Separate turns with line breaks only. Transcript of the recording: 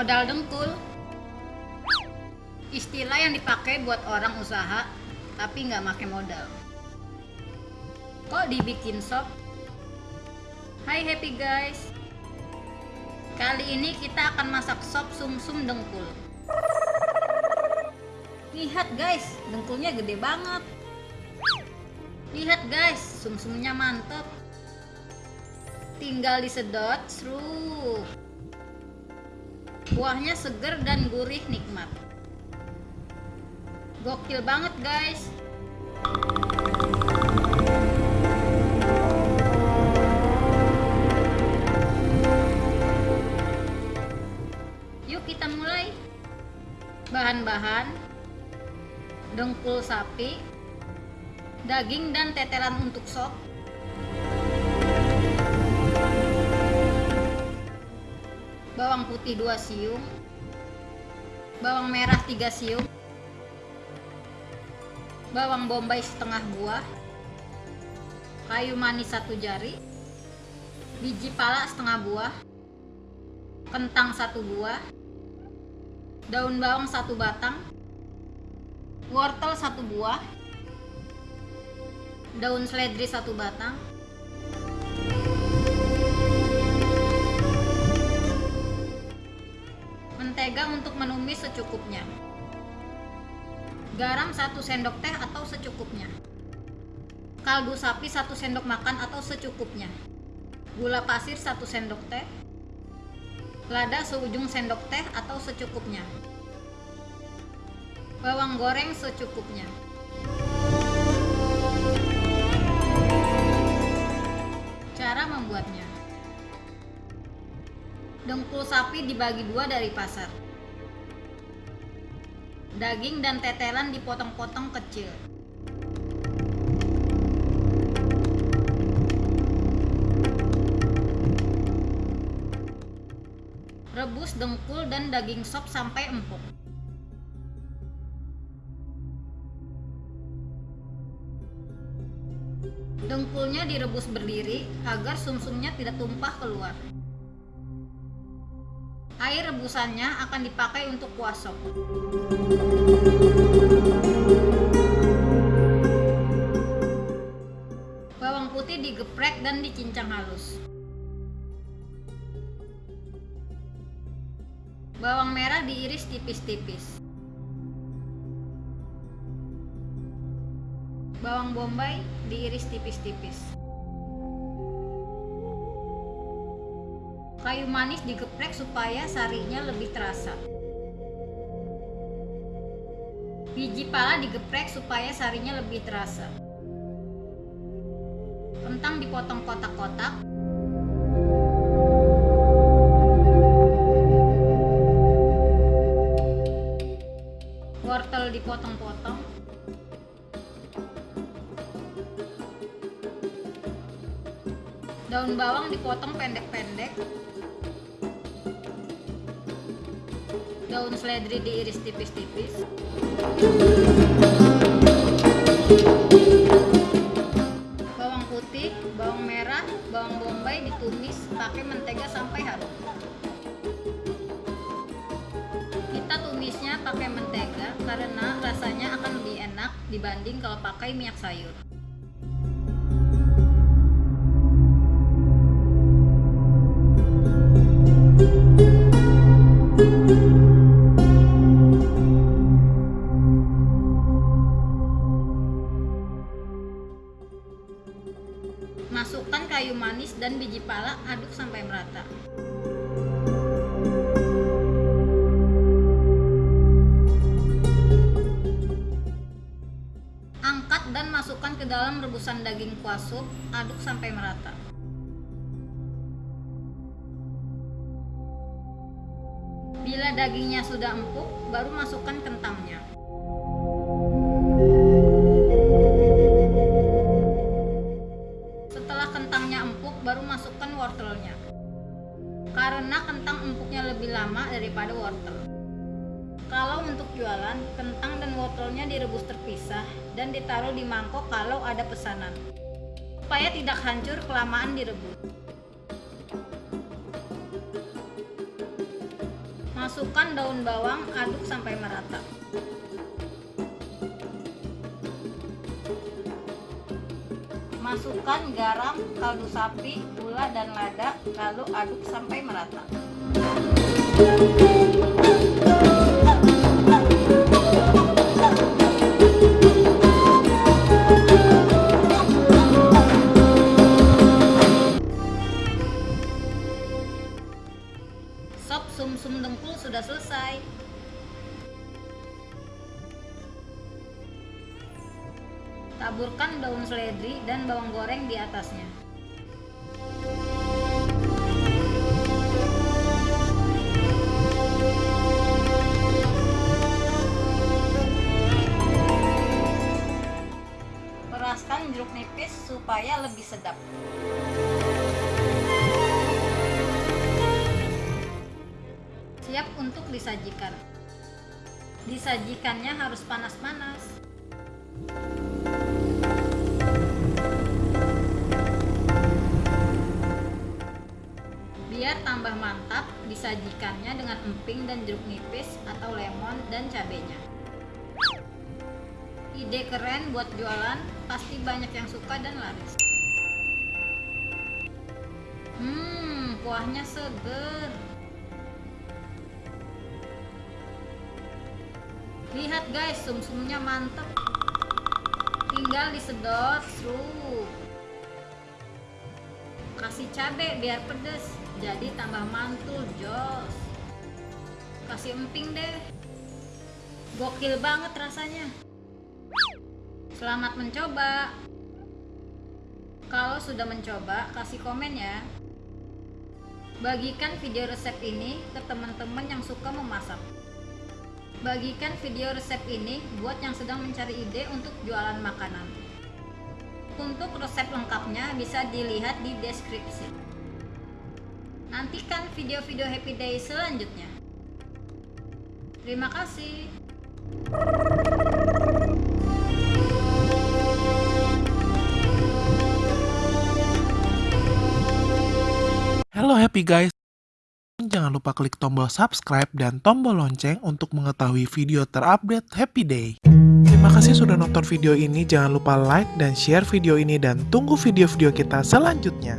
Modal dengkul. Istilah yang dipakai buat orang usaha tapi nggak pakai modal. Kok dibikin sop? Hai happy guys. Kali ini kita akan masak sop sumsum dengkul. Lihat guys, dengkulnya gede banget. Lihat guys, sumsumnya mantep. Tinggal disedot, seru. Buahnya seger dan gurih nikmat. Gokil banget guys. Yuk kita mulai. Bahan-bahan dengkul sapi, daging dan tetelan untuk sop, bawang putih 2 siung, bawang merah 3 siung, bawang bombay setengah buah, kayu manis satu jari, biji pala setengah buah, kentang satu buah, daun bawang satu batang, wortel satu buah, daun seledri satu batang, mentega untuk menumis secukupnya, garam satu sendok teh atau secukupnya, kaldu sapi satu sendok makan atau secukupnya, gula pasir satu sendok teh, lada seujung sendok teh atau secukupnya, bawang goreng secukupnya. Dengkul sapi dibagi dua dari pasar. Daging dan tetelan dipotong-potong kecil. Rebus dengkul dan daging sop sampai empuk. Dengkulnya direbus berdiri agar sumsumnya tidak tumpah keluar. Air rebusannya akan dipakai untuk kuah sop. Bawang putih digeprek dan dicincang halus. Bawang merah diiris tipis-tipis. Bawang bombay diiris tipis-tipis. Kayu manis digeprek supaya sarinya lebih terasa. Biji pala digeprek supaya sarinya lebih terasa. Kentang dipotong kotak-kotak. Wortel dipotong-potong. Daun bawang dipotong pendek-pendek. Daun seledri diiris tipis-tipis. Bawang putih, bawang merah, bawang bombay ditumis pakai mentega sampai harum. Kita tumisnya pakai mentega karena rasanya akan lebih enak dibanding kalau pakai minyak sayur. Masukkan kayu manis dan biji pala, aduk sampai merata. Angkat dan masukkan ke dalam rebusan daging kuah sup, aduk sampai merata. Bila dagingnya sudah empuk, baru masukkan kentangnya. Karena kentang empuknya lebih lama daripada wortel. Kalau untuk jualan, kentang dan wortelnya direbus terpisah dan ditaruh di mangkok kalau ada pesanan. Supaya tidak hancur kelamaan direbus. Masukkan daun bawang, aduk sampai merata. Masukkan garam, kaldu sapi, gula, dan lada, lalu aduk sampai merata. Sop sum-sum dengkul sudah selesai. Taburkan daun seledri dan bawang goreng di atasnya. Peraskan jeruk nipis supaya lebih sedap. Siap untuk disajikan. Disajikannya harus panas-panas. Tambah mantap, disajikannya dengan emping dan jeruk nipis atau lemon dan cabenya. Ide keren buat jualan, pasti banyak yang suka dan laris. Hmm, kuahnya seger. Lihat guys, sumsumnya mantep. Tinggal disedot, serut. Kasih cabai biar pedes, jadi tambah mantul, jos. Kasih emping deh. Gokil banget rasanya. Selamat mencoba. Kalau sudah mencoba, kasih komen ya. Bagikan video resep ini ke teman-teman yang suka memasak. Bagikan video resep ini buat yang sedang mencari ide untuk jualan makanan. Untuk resep lengkapnya bisa dilihat di deskripsi. Nantikan video-video Happy Day selanjutnya. Terima kasih.
Halo happy guys. Jangan lupa klik tombol subscribe dan tombol lonceng untuk mengetahui video terupdate Happy Day. Terima kasih sudah nonton video ini. Jangan lupa like dan share video ini dan tunggu video-video kita selanjutnya.